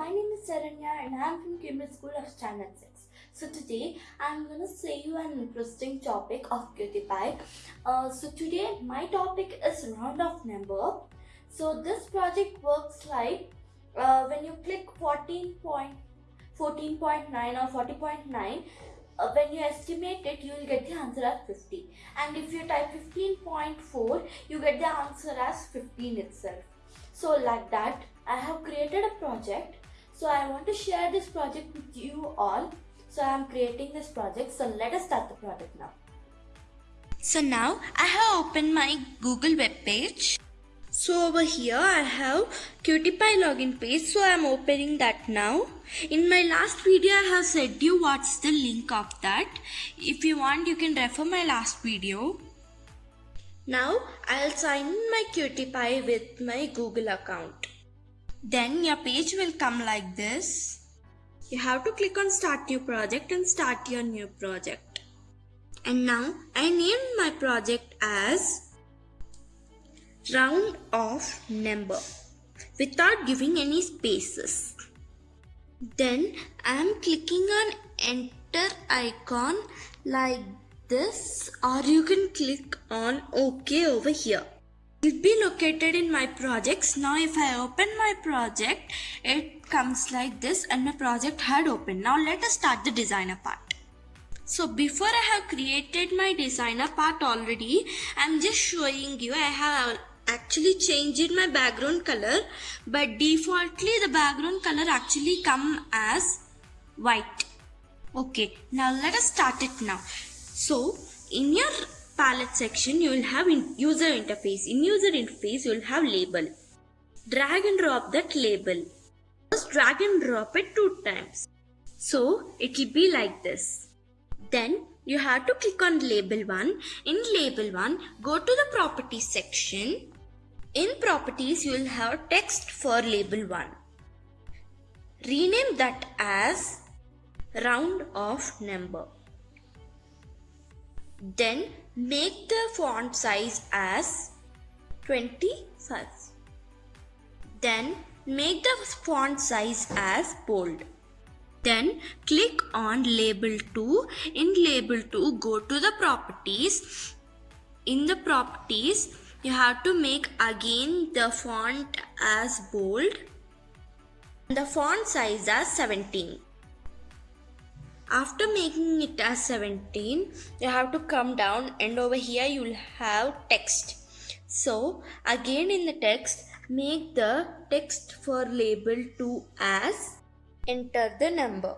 my name is Saranya and I am from Cambridge School of Standard 6. So today I am going to say you an interesting topic of Pie. Uh, so today my topic is round of number. So this project works like uh, when you click 14 point, 14.9 or 40.9 uh, when you estimate it you will get the answer as 50 and if you type 15.4 you get the answer as 15 itself so like that I have created a project. So I want to share this project with you all. So I am creating this project. So let us start the project now. So now I have opened my Google web page. So over here I have QtPie login page. So I am opening that now. In my last video I have said you what's the link of that. If you want you can refer my last video. Now I'll sign my QtPie with my Google account. Then your page will come like this. You have to click on start new project and start your new project. And now I named my project as round off number without giving any spaces. Then I am clicking on enter icon like this or you can click on OK over here will be located in my projects. Now if I open my project, it comes like this and my project had opened. Now let us start the designer part. So before I have created my designer part already, I'm just showing you I have actually changed my background color but defaultly the background color actually come as white. Okay, now let us start it now. So in your palette section, you will have in user interface. In user interface, you will have label. Drag and drop that label. Just drag and drop it two times. So it will be like this. Then you have to click on label 1. In label 1, go to the properties section. In properties, you will have text for label 1. Rename that as round off number. Then make the font size as 25. Then make the font size as bold. Then click on label 2. In label 2 go to the properties. In the properties you have to make again the font as bold. The font size as 17. After making it as 17, you have to come down and over here you will have text. So again in the text, make the text for label 2 as enter the number.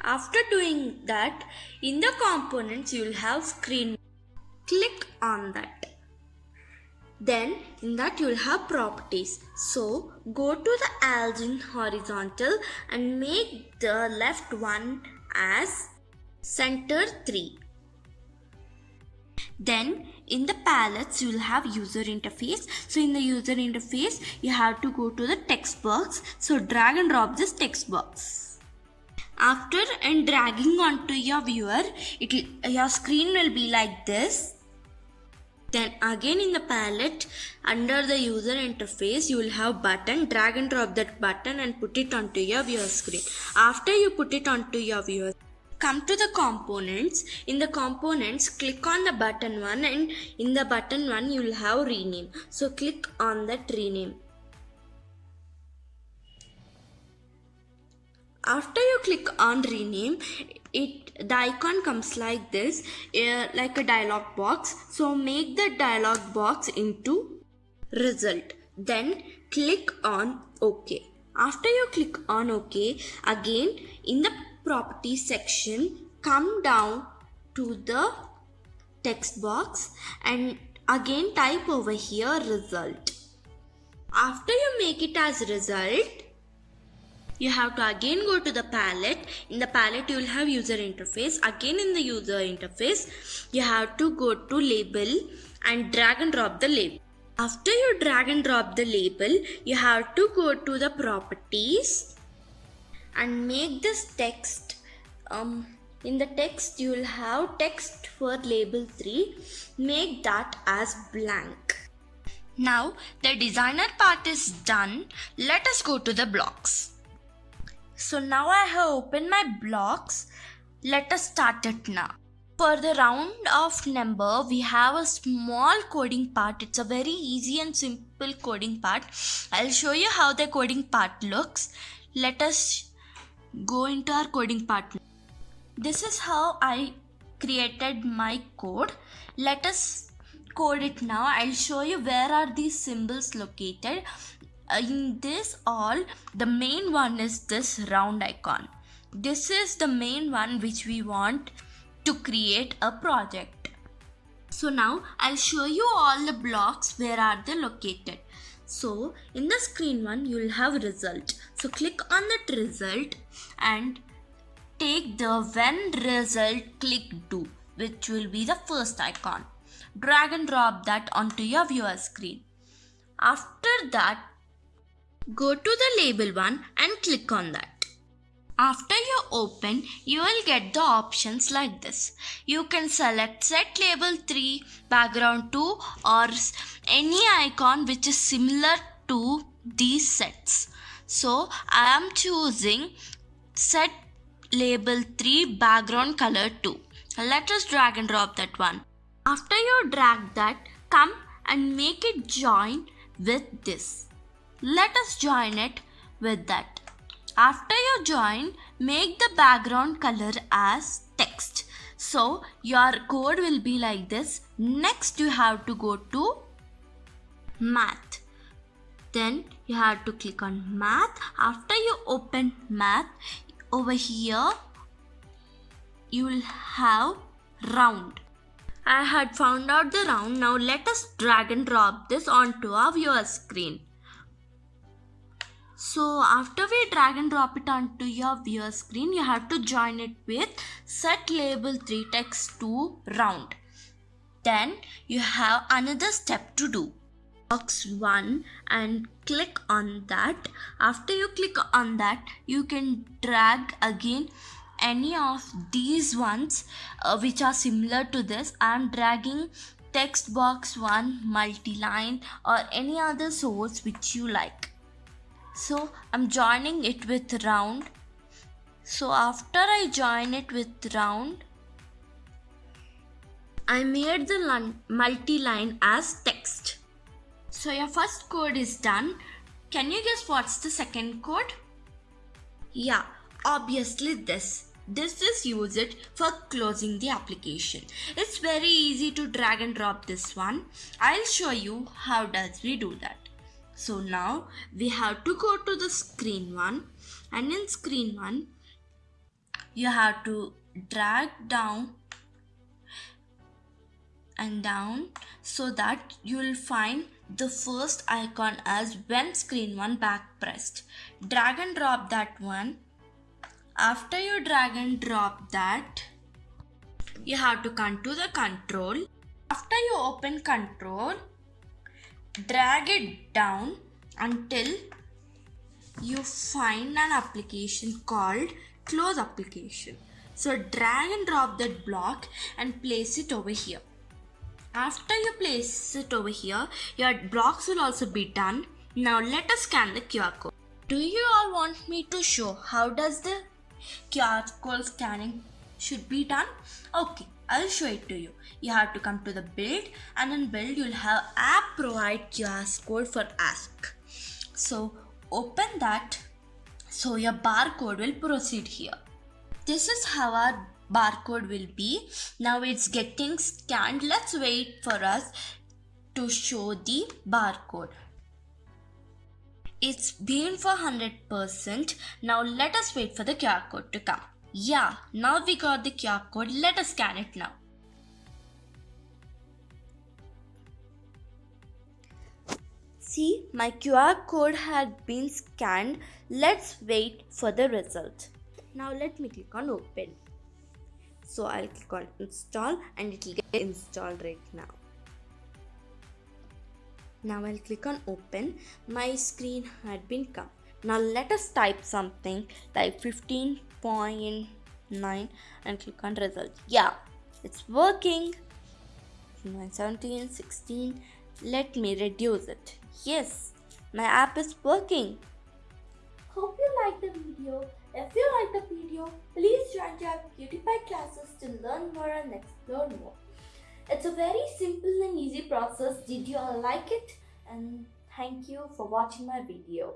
After doing that, in the components you will have screen. Click on that. Then in that you will have properties. So go to the algin horizontal and make the left one as center 3. Then in the palettes you will have user interface. So in the user interface you have to go to the text box. So drag and drop this text box. After and dragging onto your viewer, it your screen will be like this. Then again in the palette under the user interface you will have button. Drag and drop that button and put it onto your viewer screen. After you put it onto your viewer come to the components. In the components click on the button one and in the button one you will have rename. So click on that rename. After you click on rename it the icon comes like this like a dialog box. So make the dialog box into result. Then click on ok. After you click on ok again in the properties section come down to the text box and again type over here result. After you make it as result you have to again go to the palette. In the palette you will have user interface. Again in the user interface you have to go to label and drag and drop the label. After you drag and drop the label you have to go to the properties and make this text um in the text you will have text for label 3 make that as blank. Now the designer part is done. Let us go to the blocks So now I have opened my blocks. Let us start it now. For the round of number, we have a small coding part. It's a very easy and simple coding part. I'll show you how the coding part looks. Let us go into our coding part. This is how I created my code. Let us code it now. I'll show you where are these symbols located. In this all, the main one is this round icon. This is the main one which we want to create a project. So now I'll show you all the blocks where are they located. So in the screen one you will have result. So click on that result and take the when result click do which will be the first icon. Drag and drop that onto your viewer screen. After that go to the label one and click on that. After you open, you will get the options like this. You can select set label 3, background 2 or any icon which is similar to these sets. So I am choosing set label 3 background color 2. Let us drag and drop that one. After you drag that, come and make it join with this. Let us join it with that. After you join, make the background color as text. So your code will be like this. Next you have to go to math. Then you have to click on math. After you open math, over here you will have round. I had found out the round. Now let us drag and drop this onto our viewer screen. So after we drag and drop it onto your viewer screen, you have to join it with set label 3 text to round. Then you have another step to do. Box 1 and click on that. After you click on that, you can drag again any of these ones uh, which are similar to this. I am dragging text box 1, multi-line or any other source which you like so I'm joining it with round. So after I join it with round I made the multi-line as text. So your first code is done. Can you guess what's the second code? Yeah obviously this. This is used for closing the application. It's very easy to drag and drop this one. I'll show you how does we do that so now we have to go to the screen one and in screen one you have to drag down and down so that you will find the first icon as when screen one back pressed. Drag and drop that one. After you drag and drop that, you have to come to the control. After you open control, drag it down until you find an application called close application. So drag and drop that block and place it over here. After you place it over here your blocks will also be done. Now let us scan the qr code. Do you all want me to show how does the qr code scanning should be done? Okay I'll show it to you. You have to come to the build and in build you'll have app provide QR code for ask. So open that so your barcode will proceed here. This is how our barcode will be. Now it's getting scanned. Let's wait for us to show the barcode. It's been for 100%. Now let us wait for the QR code to come. Yeah, now we got the QR code. Let us scan it now. See, my QR code had been scanned. Let's wait for the result. Now let me click on open. So I'll click on install and it will get installed right now. Now I'll click on open. My screen had been come. Now let us type something like 15.9 and click on result. Yeah, it's working. 17, 16. Let me reduce it. Yes, my app is working. Hope you liked the video. If you like the video, please join our beautify classes to learn more and explore more. It's a very simple and easy process. Did you all like it? And thank you for watching my video.